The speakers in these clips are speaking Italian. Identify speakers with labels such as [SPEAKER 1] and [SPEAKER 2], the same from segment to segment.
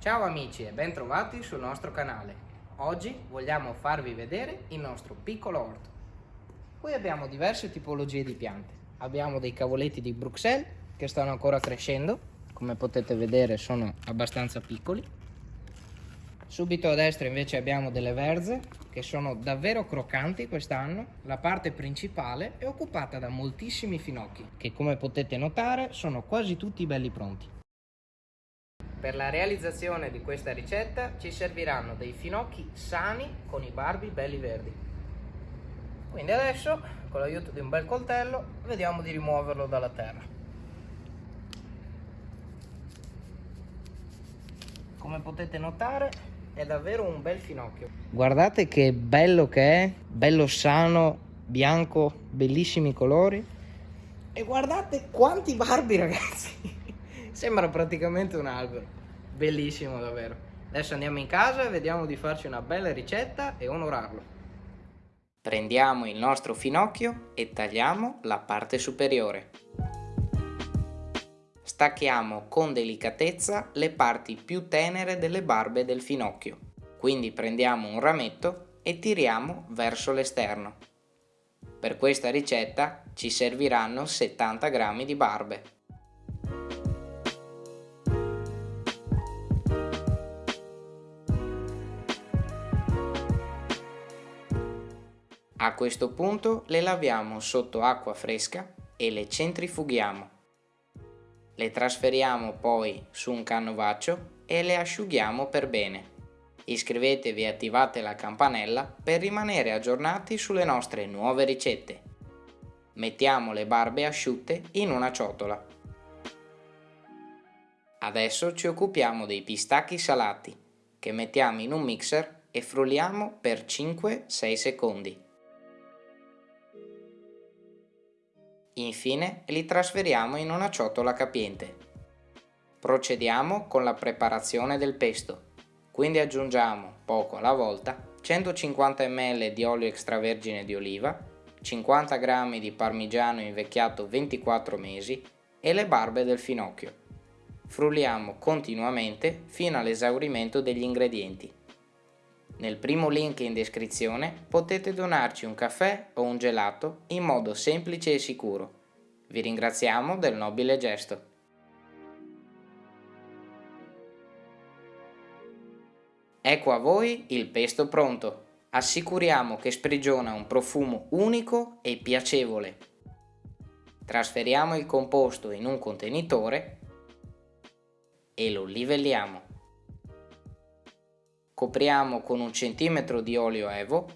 [SPEAKER 1] Ciao amici e bentrovati sul nostro canale. Oggi vogliamo farvi vedere il nostro piccolo orto. Qui abbiamo diverse tipologie di piante. Abbiamo dei cavoletti di Bruxelles che stanno ancora crescendo, come potete vedere sono abbastanza piccoli. Subito a destra invece abbiamo delle verze che sono davvero croccanti quest'anno. La parte principale è occupata da moltissimi finocchi che come potete notare sono quasi tutti belli pronti. Per la realizzazione di questa ricetta ci serviranno dei finocchi sani con i barbi belli verdi. Quindi adesso, con l'aiuto di un bel coltello, vediamo di rimuoverlo dalla terra. Come potete notare è davvero un bel finocchio. Guardate che bello che è, bello sano, bianco, bellissimi colori. E guardate quanti barbi ragazzi! Sembra praticamente un albero. Bellissimo davvero. Adesso andiamo in casa e vediamo di farci una bella ricetta e onorarlo. Prendiamo il nostro finocchio e tagliamo la parte superiore. Stacchiamo con delicatezza le parti più tenere delle barbe del finocchio. Quindi prendiamo un rametto e tiriamo verso l'esterno. Per questa ricetta ci serviranno 70 g di barbe. A questo punto le laviamo sotto acqua fresca e le centrifughiamo. Le trasferiamo poi su un canovaccio e le asciughiamo per bene. Iscrivetevi e attivate la campanella per rimanere aggiornati sulle nostre nuove ricette. Mettiamo le barbe asciutte in una ciotola. Adesso ci occupiamo dei pistacchi salati, che mettiamo in un mixer e frulliamo per 5-6 secondi. Infine li trasferiamo in una ciotola capiente. Procediamo con la preparazione del pesto. Quindi aggiungiamo, poco alla volta, 150 ml di olio extravergine di oliva, 50 g di parmigiano invecchiato 24 mesi e le barbe del finocchio. Frulliamo continuamente fino all'esaurimento degli ingredienti. Nel primo link in descrizione potete donarci un caffè o un gelato in modo semplice e sicuro. Vi ringraziamo del nobile gesto. Ecco a voi il pesto pronto. Assicuriamo che sprigiona un profumo unico e piacevole. Trasferiamo il composto in un contenitore e lo livelliamo. Copriamo con un centimetro di olio evo,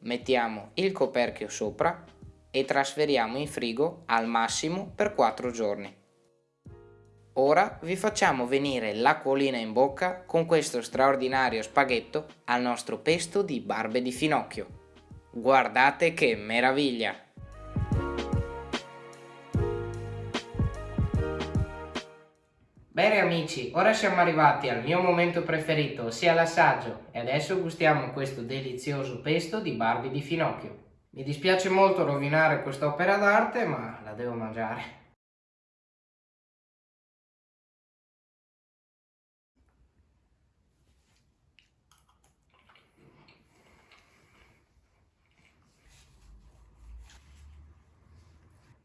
[SPEAKER 1] mettiamo il coperchio sopra e trasferiamo in frigo al massimo per 4 giorni. Ora vi facciamo venire l'acquolina in bocca con questo straordinario spaghetto al nostro pesto di barbe di finocchio. Guardate che meraviglia! Bene amici, ora siamo arrivati al mio momento preferito, ossia l'assaggio, e adesso gustiamo questo delizioso pesto di Barbie di Finocchio. Mi dispiace molto rovinare questa opera d'arte, ma la devo mangiare.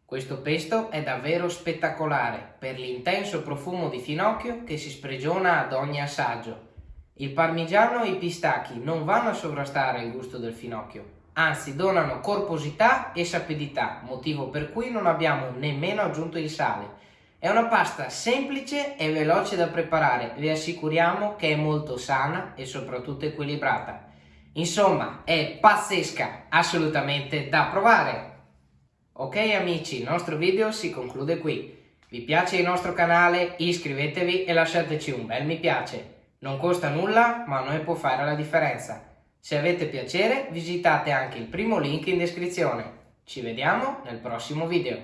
[SPEAKER 1] Questo pesto è davvero spettacolare per l'intenso profumo di finocchio che si sprigiona ad ogni assaggio. Il parmigiano e i pistacchi non vanno a sovrastare il gusto del finocchio, anzi donano corposità e sapidità, motivo per cui non abbiamo nemmeno aggiunto il sale. È una pasta semplice e veloce da preparare, vi assicuriamo che è molto sana e soprattutto equilibrata. Insomma, è pazzesca, assolutamente da provare! Ok amici, il nostro video si conclude qui. Vi piace il nostro canale? Iscrivetevi e lasciateci un bel mi piace. Non costa nulla, ma a noi può fare la differenza. Se avete piacere, visitate anche il primo link in descrizione. Ci vediamo nel prossimo video.